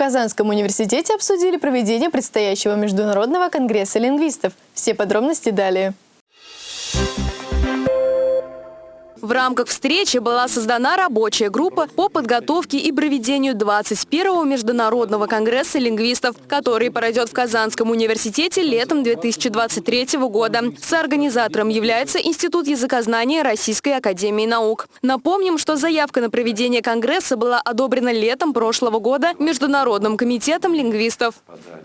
Казанском университете обсудили проведение предстоящего Международного конгресса лингвистов. Все подробности далее. В рамках встречи была создана рабочая группа по подготовке и проведению 21-го Международного конгресса лингвистов, который пройдет в Казанском университете летом 2023 года. Соорганизатором является Институт языкознания Российской академии наук. Напомним, что заявка на проведение конгресса была одобрена летом прошлого года Международным комитетом лингвистов.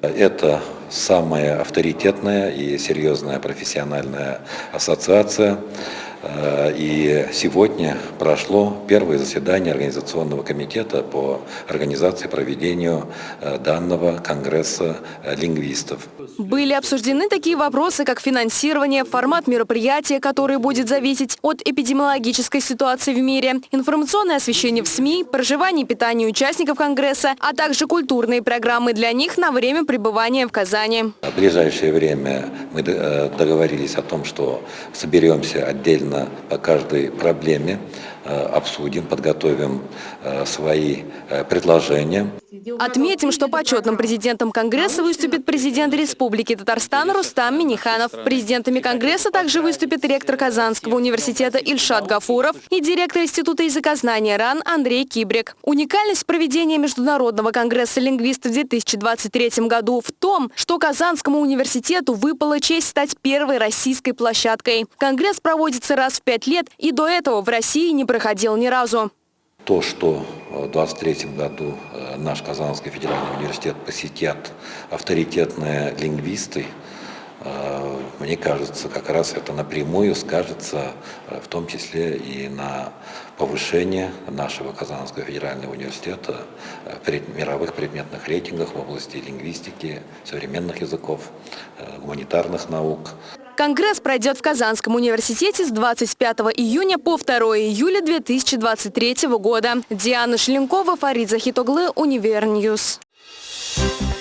Это самая авторитетная и серьезная профессиональная ассоциация и сегодня прошло первое заседание Организационного комитета по организации проведению э, данного Конгресса э, лингвистов. Были обсуждены такие вопросы, как финансирование, формат мероприятия, который будет зависеть от эпидемиологической ситуации в мире, информационное освещение в СМИ, проживание и питание участников Конгресса, а также культурные программы для них на время пребывания в Казани. В ближайшее время мы договорились о том, что соберемся отдельно подробно по каждой проблеме обсудим, подготовим э, свои э, предложения. Отметим, что почетным президентом Конгресса выступит президент Республики Татарстан Рустам Миниханов. Президентами Конгресса также выступит ректор Казанского университета Ильшат Гафуров и директор Института языкознания РАН Андрей Кибрик. Уникальность проведения Международного конгресса лингвистов в 2023 году в том, что Казанскому университету выпала честь стать первой российской площадкой. Конгресс проводится раз в пять лет и до этого в России не проходил ни разу. То, что в 2023 году э, наш Казанский федеральный университет посетят авторитетные лингвисты, э, мне кажется, как раз это напрямую скажется, э, в том числе и на повышение нашего Казанского федерального университета в мировых предметных рейтингах в области лингвистики, современных языков, гуманитарных наук. Конгресс пройдет в Казанском университете с 25 июня по 2 июля 2023 года. Диана Шеленкова, Фарид Захитоглы, Univer News. Thank you.